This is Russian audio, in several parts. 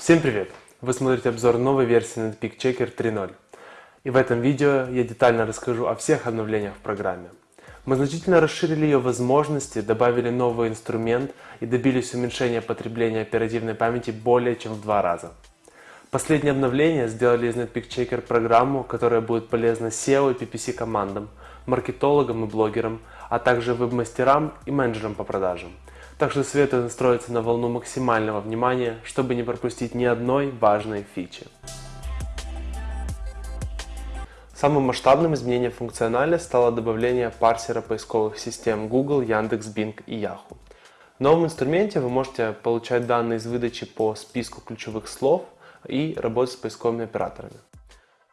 Всем привет! Вы смотрите обзор новой версии Netpeak Checker 3.0. И в этом видео я детально расскажу о всех обновлениях в программе. Мы значительно расширили ее возможности, добавили новый инструмент и добились уменьшения потребления оперативной памяти более чем в два раза. Последнее обновление сделали из Netpeak Checker программу, которая будет полезна SEO и PPC командам, маркетологам и блогерам, а также веб-мастерам и менеджерам по продажам. Так что советую настроиться на волну максимального внимания, чтобы не пропустить ни одной важной фичи. Самым масштабным изменением функциональности стало добавление парсера поисковых систем Google, Яндекс, Bing и Yahoo. В новом инструменте вы можете получать данные из выдачи по списку ключевых слов и работать с поисковыми операторами.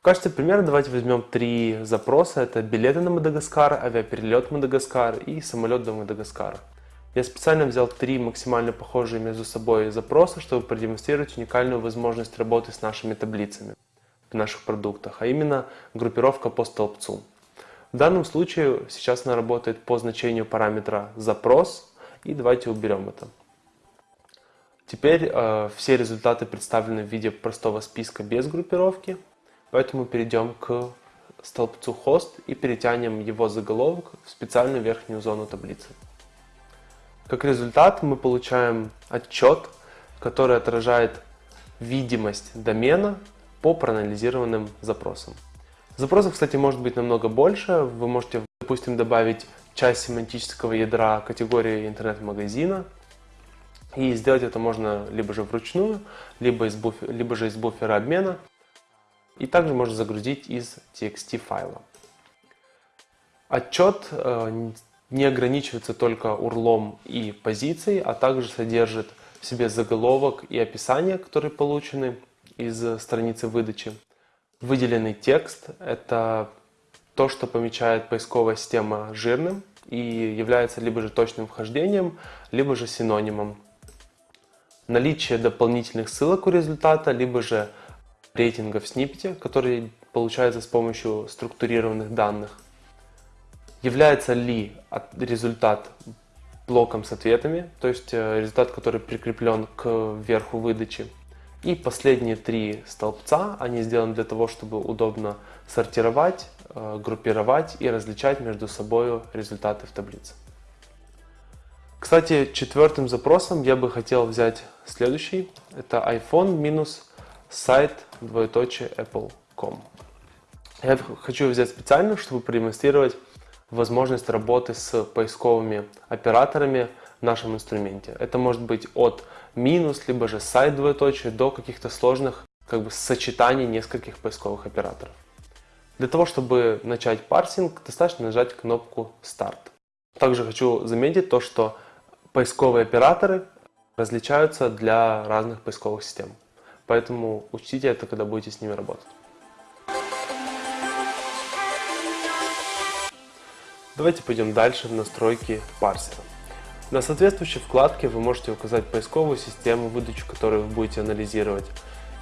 В качестве примера давайте возьмем три запроса. Это билеты на Мадагаскар, авиаперелет в Мадагаскар и самолет до Мадагаскара. Я специально взял три максимально похожие между собой запроса, чтобы продемонстрировать уникальную возможность работы с нашими таблицами в наших продуктах, а именно группировка по столбцу. В данном случае сейчас она работает по значению параметра запрос, и давайте уберем это. Теперь э, все результаты представлены в виде простого списка без группировки, поэтому перейдем к столбцу host и перетянем его заголовок в специальную верхнюю зону таблицы. Как результат мы получаем отчет, который отражает видимость домена по проанализированным запросам. Запросов, кстати, может быть намного больше. Вы можете, допустим, добавить часть семантического ядра категории интернет-магазина. И сделать это можно либо же вручную, либо, из буфер, либо же из буфера обмена. И также можно загрузить из TXT файла. Отчет э, не ограничивается только урлом и позицией, а также содержит в себе заголовок и описание, которые получены из страницы выдачи. Выделенный текст – это то, что помечает поисковая система жирным и является либо же точным вхождением, либо же синонимом. Наличие дополнительных ссылок у результата, либо же рейтинга в сниппете, который получается с помощью структурированных данных – Является ли результат блоком с ответами, то есть э, результат, который прикреплен к верху выдачи. И последние три столбца, они сделаны для того, чтобы удобно сортировать, э, группировать и различать между собой результаты в таблице. Кстати, четвертым запросом я бы хотел взять следующий. Это iPhone минус сайт двоеточие apple.com. Я хочу взять специально, чтобы продемонстрировать возможность работы с поисковыми операторами в нашем инструменте. Это может быть от минус, либо же сайт двоеточие до каких-то сложных как бы сочетаний нескольких поисковых операторов. Для того, чтобы начать парсинг, достаточно нажать кнопку «Старт». Также хочу заметить то, что поисковые операторы различаются для разных поисковых систем. Поэтому учтите это, когда будете с ними работать. Давайте пойдем дальше в настройки парсера. На соответствующей вкладке вы можете указать поисковую систему, выдачу которой вы будете анализировать,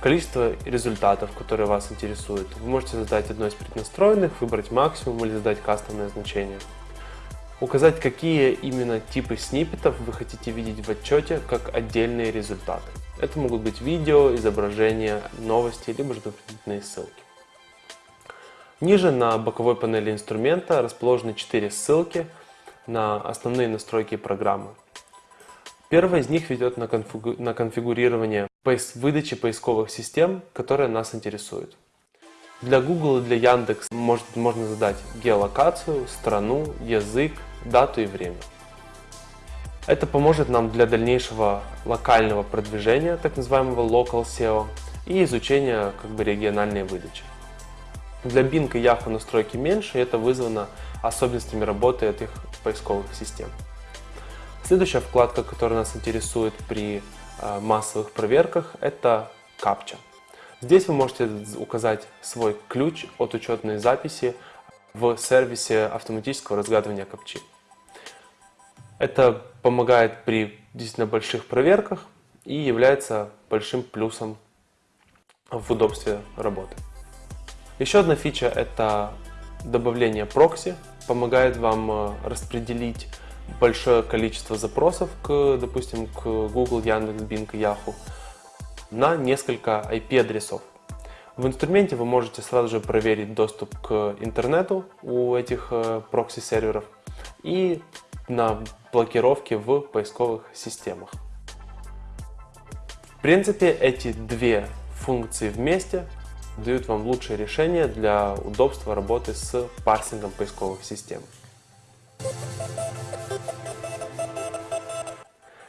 количество результатов, которые вас интересуют. Вы можете задать одно из преднастроенных, выбрать максимум или задать кастомное значение. Указать, какие именно типы сниппетов вы хотите видеть в отчете как отдельные результаты. Это могут быть видео, изображения, новости, либо же дополнительные ссылки. Ниже на боковой панели инструмента расположены 4 ссылки на основные настройки программы. Первая из них ведет на, конфигу... на конфигурирование поис... выдачи поисковых систем, которые нас интересуют. Для Google и для Яндекс может, можно задать геолокацию, страну, язык, дату и время. Это поможет нам для дальнейшего локального продвижения, так называемого Local SEO, и изучения как бы, региональной выдачи. Для Bing и Yahoo настройки меньше, и это вызвано особенностями работы этих поисковых систем. Следующая вкладка, которая нас интересует при э, массовых проверках, это капча. Здесь вы можете указать свой ключ от учетной записи в сервисе автоматического разгадывания капчи. Это помогает при действительно больших проверках и является большим плюсом в удобстве работы. Еще одна фича это добавление прокси. Помогает вам э, распределить большое количество запросов, к, допустим, к Google, Яндекс, Bing и Yahoo. на несколько IP-адресов. В инструменте вы можете сразу же проверить доступ к интернету у этих э, прокси-серверов и на блокировке в поисковых системах. В принципе, эти две функции вместе дают вам лучшее решение для удобства работы с парсингом поисковых систем.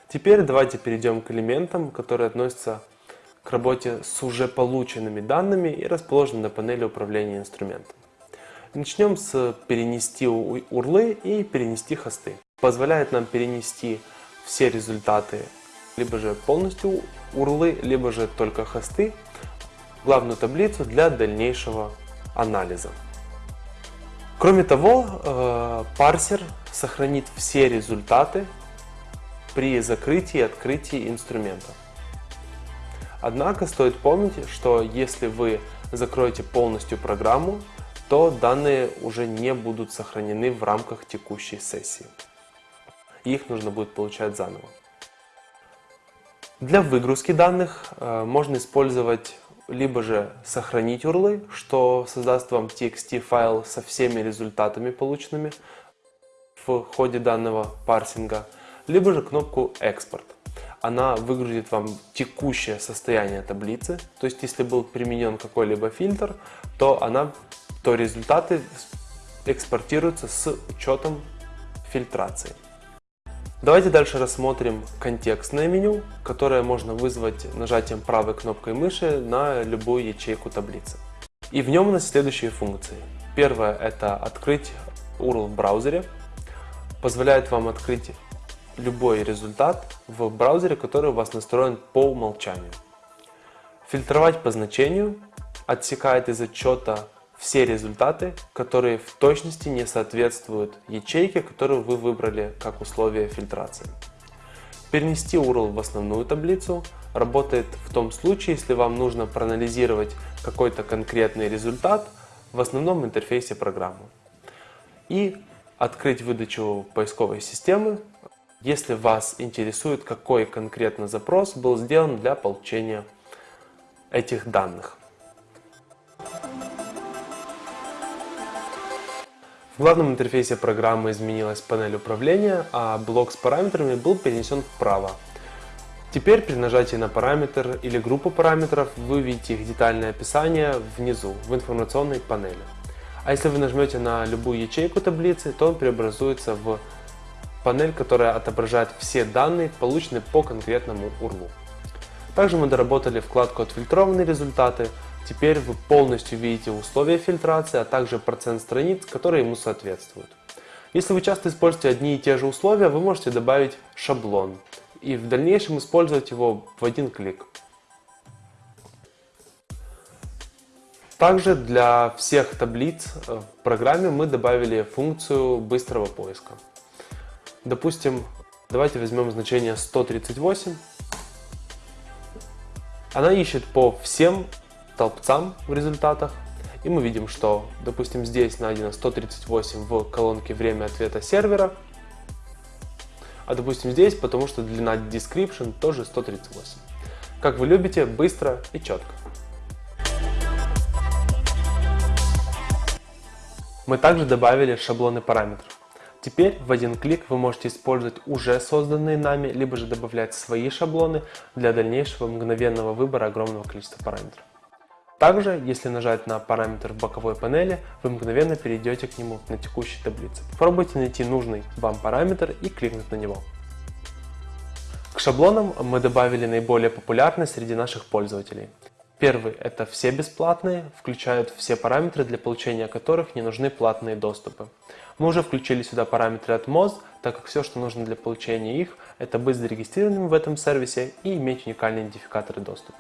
Теперь давайте перейдем к элементам, которые относятся к работе с уже полученными данными и расположены на панели управления инструментом. Начнем с перенести урлы и перенести хосты. Позволяет нам перенести все результаты либо же полностью урлы, либо же только хосты главную таблицу для дальнейшего анализа. Кроме того, э, парсер сохранит все результаты при закрытии и открытии инструмента. Однако стоит помнить, что если вы закроете полностью программу, то данные уже не будут сохранены в рамках текущей сессии. Их нужно будет получать заново. Для выгрузки данных э, можно использовать либо же сохранить урлы, что создаст вам txt файл со всеми результатами полученными в ходе данного парсинга, либо же кнопку экспорт она выгрузит вам текущее состояние таблицы. То есть, если был применен какой-либо фильтр, то, она, то результаты экспортируются с учетом фильтрации. Давайте дальше рассмотрим контекстное меню, которое можно вызвать нажатием правой кнопкой мыши на любую ячейку таблицы. И в нем у нас следующие функции. Первое – это открыть URL в браузере. Позволяет вам открыть любой результат в браузере, который у вас настроен по умолчанию. Фильтровать по значению отсекает из отчета все результаты, которые в точности не соответствуют ячейке, которую вы выбрали как условие фильтрации. Перенести URL в основную таблицу работает в том случае, если вам нужно проанализировать какой-то конкретный результат в основном интерфейсе программы. И открыть выдачу поисковой системы если вас интересует, какой конкретно запрос был сделан для получения этих данных. В главном интерфейсе программы изменилась панель управления, а блок с параметрами был перенесен вправо. Теперь при нажатии на параметр или группу параметров вы видите их детальное описание внизу, в информационной панели. А если вы нажмете на любую ячейку таблицы, то он преобразуется в панель, которая отображает все данные, полученные по конкретному URL. Также мы доработали вкладку «Отфильтрованные результаты». Теперь вы полностью видите условия фильтрации, а также процент страниц, которые ему соответствуют. Если вы часто используете одни и те же условия, вы можете добавить шаблон и в дальнейшем использовать его в один клик. Также для всех таблиц в программе мы добавили функцию быстрого поиска. Допустим, давайте возьмем значение 138. Она ищет по всем толпцам в результатах. И мы видим, что, допустим, здесь найдено 138 в колонке «Время ответа сервера», а допустим здесь, потому что длина description тоже 138. Как вы любите, быстро и четко. Мы также добавили шаблоны параметров. Теперь в один клик вы можете использовать уже созданные нами, либо же добавлять свои шаблоны для дальнейшего мгновенного выбора огромного количества параметров. Также, если нажать на параметр в боковой панели, вы мгновенно перейдете к нему на текущей таблице. Попробуйте найти нужный вам параметр и кликнуть на него. К шаблонам мы добавили наиболее популярные среди наших пользователей. Первый – это все бесплатные, включают все параметры, для получения которых не нужны платные доступы. Мы уже включили сюда параметры от Moz, так как все, что нужно для получения их, это быть зарегистрированным в этом сервисе и иметь уникальные идентификаторы доступа.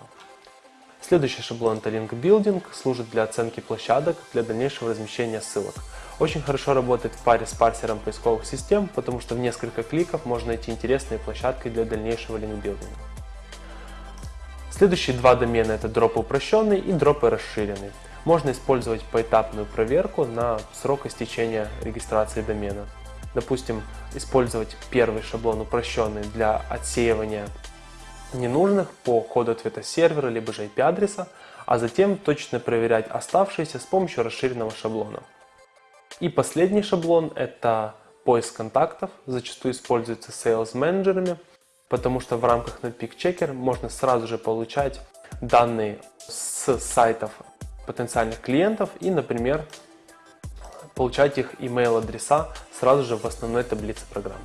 Следующий шаблон это Link Building, служит для оценки площадок для дальнейшего размещения ссылок. Очень хорошо работает в паре с парсером поисковых систем, потому что в несколько кликов можно найти интересные площадки для дальнейшего линкбилдинга. Следующие два домена это дропы упрощенный и дропы расширенный. Можно использовать поэтапную проверку на срок истечения регистрации домена. Допустим, использовать первый шаблон упрощенный для отсеивания ненужных по коду ответа сервера, либо же IP-адреса, а затем точно проверять оставшиеся с помощью расширенного шаблона. И последний шаблон – это поиск контактов, зачастую используется sales менеджерами, потому что в рамках Netpeak Checker можно сразу же получать данные с сайтов потенциальных клиентов и, например, получать их email адреса сразу же в основной таблице программы.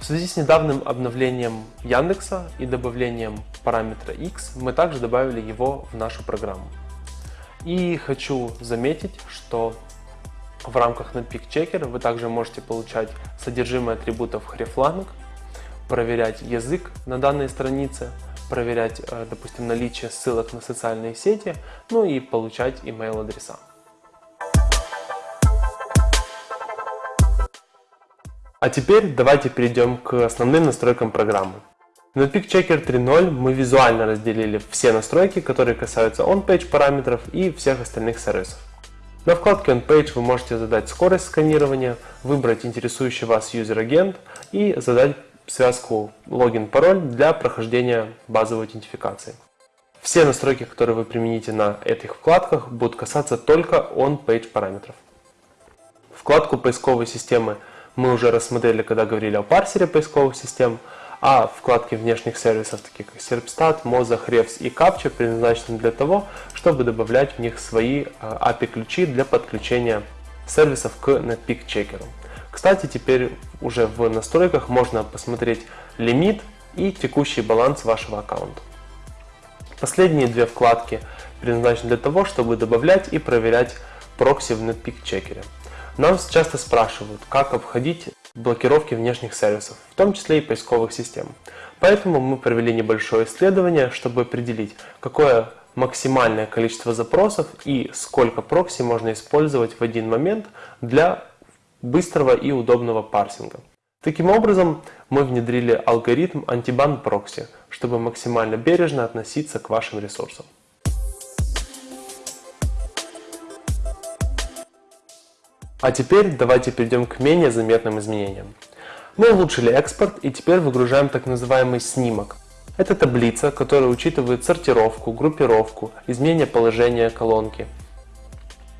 В связи с недавним обновлением Яндекса и добавлением параметра x мы также добавили его в нашу программу. И хочу заметить, что в рамках Netpeak Checker вы также можете получать содержимое атрибутов hreflang, проверять язык на данной странице, проверять, э, допустим, наличие ссылок на социальные сети, ну и получать email адреса. А теперь давайте перейдем к основным настройкам программы. На Peak Checker 3.0 мы визуально разделили все настройки, которые касаются on-page параметров и всех остальных сервисов. На вкладке On-Page вы можете задать скорость сканирования, выбрать интересующий вас юзер-агент и задать связку логин-пароль для прохождения базовой аутентификации. Все настройки, которые вы примените на этих вкладках, будут касаться только on-page параметров. Вкладку поисковой системы мы уже рассмотрели, когда говорили о парсере поисковых систем, а вкладки внешних сервисов, такие как Serpstat, Moza, Hrefs и Captcha, предназначены для того, чтобы добавлять в них свои API-ключи для подключения сервисов к Netpeak Checker. Кстати, теперь уже в настройках можно посмотреть лимит и текущий баланс вашего аккаунта. Последние две вкладки предназначены для того, чтобы добавлять и проверять прокси в Netpeak Checker. Нас часто спрашивают, как обходить блокировки внешних сервисов, в том числе и поисковых систем. Поэтому мы провели небольшое исследование, чтобы определить, какое максимальное количество запросов и сколько прокси можно использовать в один момент для быстрого и удобного парсинга. Таким образом, мы внедрили алгоритм антибан прокси, чтобы максимально бережно относиться к вашим ресурсам. А теперь давайте перейдем к менее заметным изменениям. Мы улучшили экспорт и теперь выгружаем так называемый снимок. Это таблица, которая учитывает сортировку, группировку, изменение положения колонки,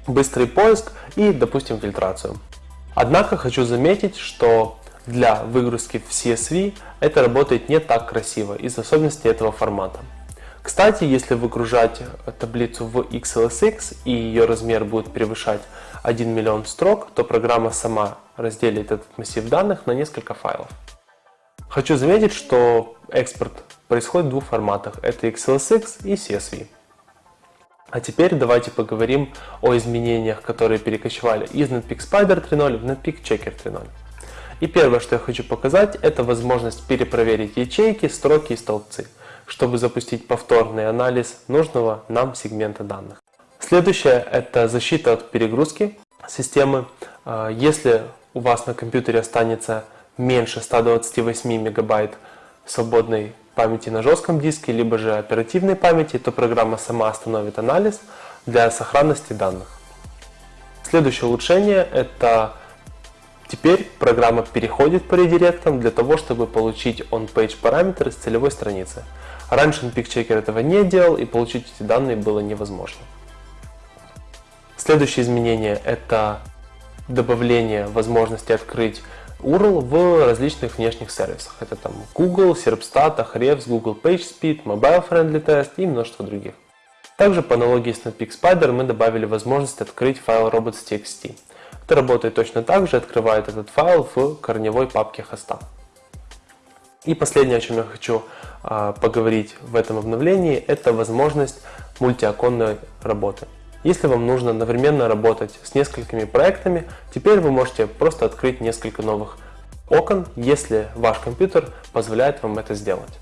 быстрый поиск и, допустим, фильтрацию. Однако хочу заметить, что для выгрузки в CSV это работает не так красиво из особенностей этого формата. Кстати, если выгружать таблицу в XLSX и ее размер будет превышать 1 миллион строк, то программа сама разделит этот массив данных на несколько файлов. Хочу заметить, что экспорт происходит в двух форматах. Это XLSX и CSV. А теперь давайте поговорим о изменениях, которые перекочевали из Netpeak Spider 3.0 в Netpeak Checker 3.0. И первое, что я хочу показать, это возможность перепроверить ячейки, строки и столбцы, чтобы запустить повторный анализ нужного нам сегмента данных. Следующее – это защита от перегрузки системы. А, если у вас на компьютере останется меньше 128 мегабайт свободной памяти на жестком диске, либо же оперативной памяти, то программа сама остановит анализ для сохранности данных. Следующее улучшение – это теперь программа переходит по редиректам для того, чтобы получить on-page параметры с целевой страницы. Раньше NPickChecker этого не делал и получить эти данные было невозможно. Следующее изменение – это добавление возможности открыть URL в различных внешних сервисах. Это там Google, Serpstat, Ahrefs, Google PageSpeed, Mobile Friendly Test и множество других. Также по аналогии с Netpeak Spider мы добавили возможность открыть файл robots.txt. Это работает точно так же, открывает этот файл в корневой папке хоста. И последнее, о чем я хочу э, поговорить в этом обновлении, это возможность мультиоконной работы. Если вам нужно одновременно работать с несколькими проектами, теперь вы можете просто открыть несколько новых окон, если ваш компьютер позволяет вам это сделать.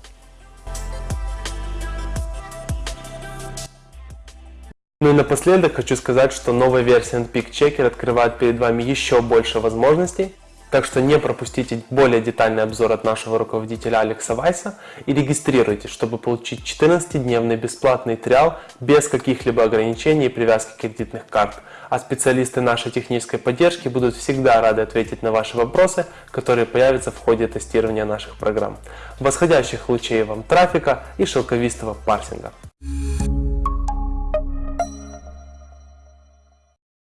Ну и напоследок хочу сказать, что новая версия NPIC Checker открывает перед вами еще больше возможностей. Так что не пропустите более детальный обзор от нашего руководителя Алекса Вайса и регистрируйтесь, чтобы получить 14-дневный бесплатный триал без каких-либо ограничений и привязки кредитных карт. А специалисты нашей технической поддержки будут всегда рады ответить на ваши вопросы, которые появятся в ходе тестирования наших программ. Восходящих лучей вам трафика и шелковистого парсинга.